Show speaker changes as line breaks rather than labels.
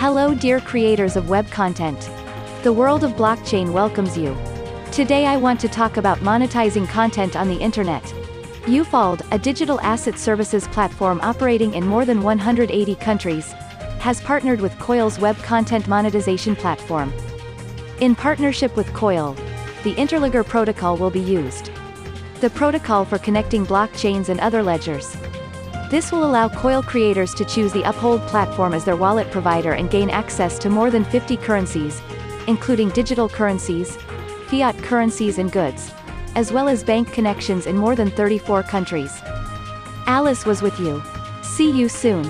Hello dear creators of web content. The world of blockchain welcomes you. Today I want to talk about monetizing content on the internet. Uphold, a digital asset services platform operating in more than 180 countries, has partnered with Coil's web content monetization platform. In partnership with Coil, the Interledger protocol will be used. The protocol for connecting blockchains and other ledgers. This will allow Coil creators to choose the Uphold platform as their wallet provider and gain access to more than 50 currencies, including digital currencies, fiat currencies and goods, as well as bank connections in more than 34 countries. Alice was with you. See you soon.